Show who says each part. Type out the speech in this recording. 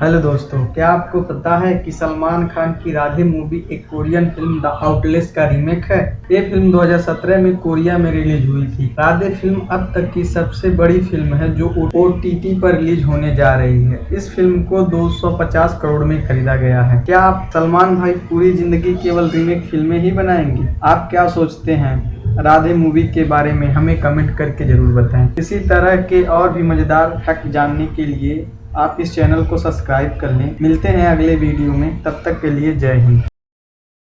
Speaker 1: Hello दोस्तों, क्या आपको पता है कि सलमान खान की राधे मूवी एक कोरियन फ़िल्म द आउटलेस का रीमेक है? ये फ़िल्म 2017 में कोरिया में रिलीज़ हुई थी। राधे फ़िल्म अब तक की सबसे बड़ी फ़िल्म है जो ओटीटी पर रिलीज़ होने जा रही है। इस फ़िल्म को 250 करोड़ में खरीदा गया है। क्या आप सलमान भाई पूरी ज़िंदगी केवल रीमेक फ़िल्में ही बनाएँगे? आप क्या सोचते हैं? राधे मूवी के बारे में हमें कमेंट करके ज़रूर बताएँ। इसी तरह के और भी मज़ेदार फैक्ट जानने के लिए आप इस चैनल को सब्सक्राइब कर लें। मिलते हैं अगले वीडियो में। तब तक के लिए जय हिंद।